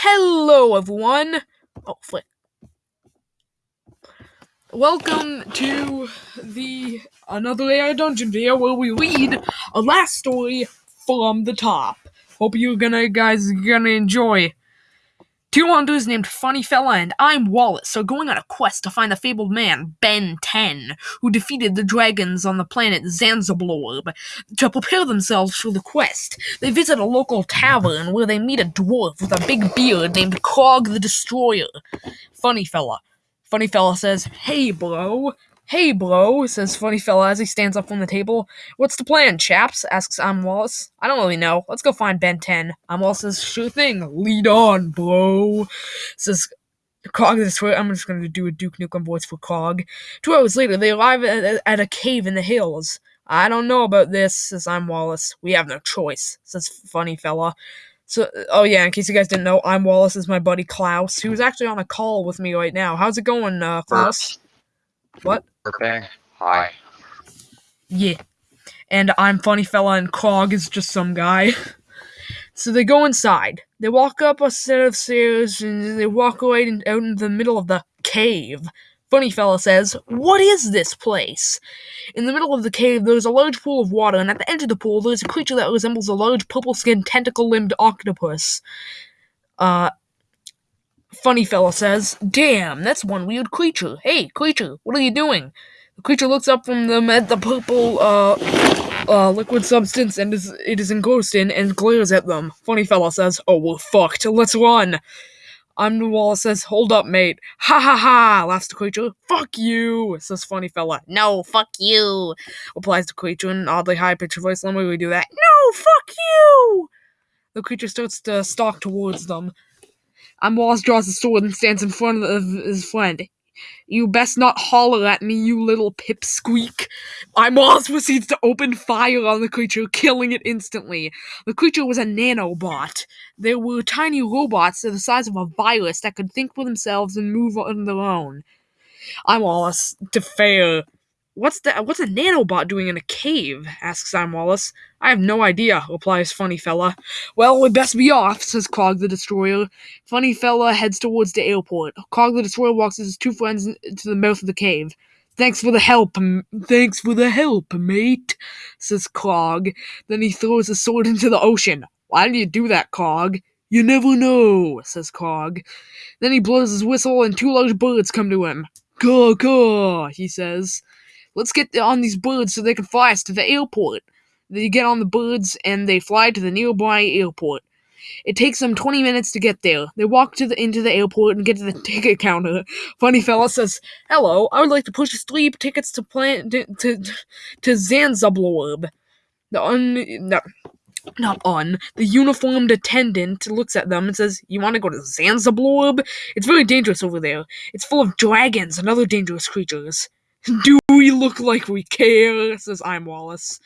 Hello, everyone. Oh, flip. Welcome to the another AI Dungeon video where we read a last story from the top. Hope you gonna guys gonna enjoy. Two hunters named Funny Fella and I'm Wallace are going on a quest to find the fabled man, Ben 10, who defeated the dragons on the planet Zanzablorb. To prepare themselves for the quest, they visit a local tavern where they meet a dwarf with a big beard named Krog the Destroyer. Funny Fella. Funny Fella says, Hey, bro. Hey, bro, says Funny Fella as he stands up from the table. What's the plan, chaps? asks I'm Wallace. I don't really know. Let's go find Ben 10. I'm Wallace says, Sure thing. Lead on, bro. Says Krog the Destroyer. I'm just going to do a Duke Nukem voice for Krog. Two hours later, they arrive at, at a cave in the hills. I don't know about this, says I'm Wallace. We have no choice, says Funny Fella. So, oh yeah, in case you guys didn't know, I'm Wallace is my buddy Klaus, who's actually on a call with me right now. How's it going, uh, Klaus? What? Okay. Hi. Yeah. And I'm Funny Fella, and Krog is just some guy. so they go inside. They walk up a set of stairs, and they walk away in, out in the middle of the cave. Funny Fella says, What is this place? In the middle of the cave, there's a large pool of water, and at the edge of the pool, there's a creature that resembles a large purple skinned, tentacle limbed octopus. Uh, Funny Fella says, Damn, that's one weird creature. Hey, creature, what are you doing? The creature looks up from them at the purple, uh, uh, liquid substance and is, it is engrossed in and glares at them. Funny Fella says, Oh, we're fucked. Let's run. I'm the says, Hold up, mate. Ha ha ha, laughs the creature. Fuck you, says Funny Fella. No, fuck you, replies the creature in an oddly high pitched voice. Let me do that. No, fuck you! The creature starts to stalk towards them. I'm Wallace draws a sword and stands in front of his friend. You best not holler at me, you little pipsqueak. I'm Wallace proceeds to open fire on the creature, killing it instantly. The creature was a nanobot. There were tiny robots the size of a virus that could think for themselves and move on their own. I'm Wallace, to fair. What's that? What's a nanobot doing in a cave? asks I'm Wallace. I have no idea, replies Funny Fella. Well, we'd best be off, says Krog the Destroyer. Funny Fella heads towards the airport. Krog the Destroyer walks his two friends to the mouth of the cave. Thanks for the help, m- thanks for the help, mate, says Krog. Then he throws his sword into the ocean. Why do you do that, Krog? You never know, says Krog. Then he blows his whistle and two large birds come to him. Caw, caw, he says. Let's get on these birds so they can fly us to the airport. They get on the birds and they fly to the nearby airport. It takes them 20 minutes to get there. They walk to the into the airport and get to the ticket counter. Funny fella says, "Hello, I would like to purchase three tickets to plan to to, to Zanzablorb." The un no, not on. The uniformed attendant looks at them and says, "You want to go to Zanzablorb? It's very dangerous over there. It's full of dragons and other dangerous creatures." Do we look like we care? says I'm Wallace.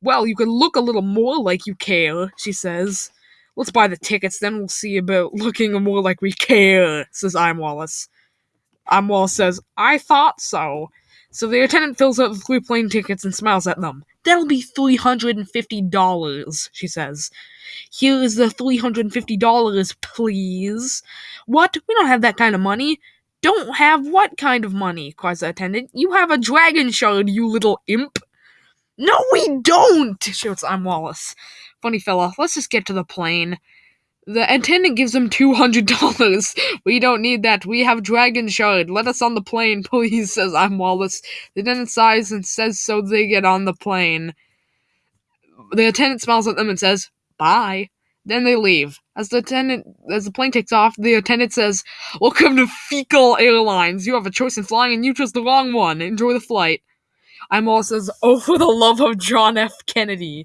Well, you can look a little more like you care, she says. Let's buy the tickets, then we'll see about looking more like we care, says I'm Wallace. I'm Wallace says, I thought so. So the attendant fills out the three plane tickets and smiles at them. That'll be $350, she says. Here is the $350, please. What? We don't have that kind of money. Don't have what kind of money? cries the attendant. You have a dragon shard, you little imp. No, we don't, shouts I'm Wallace. Funny fella, let's just get to the plane. The attendant gives him two hundred dollars. We don't need that. We have Dragon Shard. Let us on the plane, please, says I'm Wallace. The attendant sighs and says so they get on the plane. The attendant smiles at them and says, Bye. Then they leave. As the attendant as the plane takes off, the attendant says, Welcome to Fecal Airlines. You have a choice in flying and you chose the wrong one. Enjoy the flight. I'm Wallace says, Oh for the love of John F. Kennedy.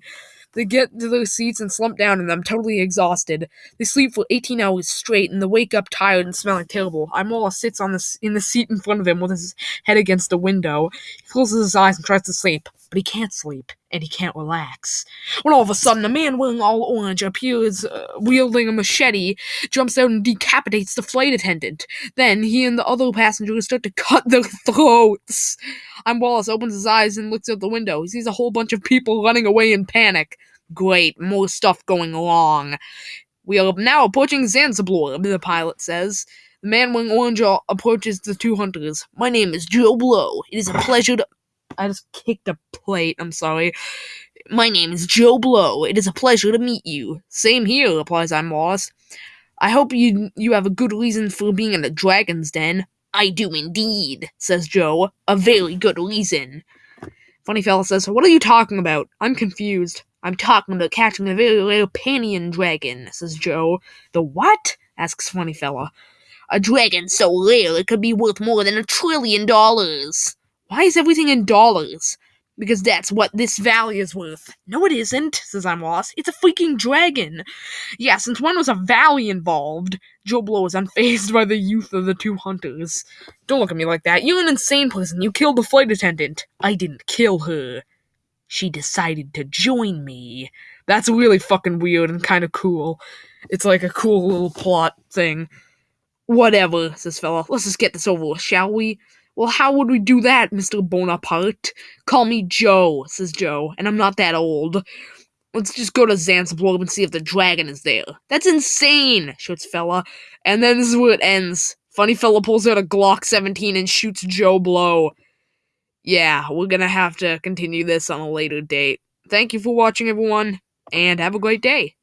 They get to their seats and slump down in them, totally exhausted. They sleep for 18 hours straight, and they wake up tired and smelling terrible. Imola sits on the in the seat in front of him with his head against the window. He closes his eyes and tries to sleep, but he can't sleep, and he can't relax. When all of a sudden, a man wearing all orange appears, uh, wielding a machete, jumps out and decapitates the flight attendant. Then he and the other passengers start to cut their throats. I'm Wallace opens his eyes and looks out the window. He sees a whole bunch of people running away in panic. Great, more stuff going wrong. We are now approaching Zanzibar, the pilot says. The man wearing orange approaches the two hunters. My name is Joe Blow. It is a pleasure to. I just kicked a plate. I'm sorry. My name is Joe Blow. It is a pleasure to meet you. Same here, replies I'm Wallace. I hope you you have a good reason for being in the dragon's den. I do indeed, says Joe. A very good reason. Funny fella says, What are you talking about? I'm confused. I'm talking about catching a very rare Panian dragon, says Joe. The what? asks Funny fella. A dragon so rare it could be worth more than a trillion dollars. Why is everything in dollars? Because that's what this valley is worth. No, it isn't, says I'm lost. It's a freaking dragon. Yeah, since when was a valley involved? Joe Blow is unfazed by the youth of the two hunters. Don't look at me like that. You're an insane person. You killed the flight attendant. I didn't kill her. She decided to join me. That's really fucking weird and kind of cool. It's like a cool little plot thing. Whatever, says fella. Let's just get this over with, shall we? Well, how would we do that, Mr. Bonaparte? Call me Joe, says Joe, and I'm not that old. Let's just go to Zanzibar and see if the dragon is there. That's insane, shoots fella. And then this is where it ends. Funny fella pulls out a Glock 17 and shoots Joe Blow. Yeah, we're gonna have to continue this on a later date. Thank you for watching, everyone, and have a great day.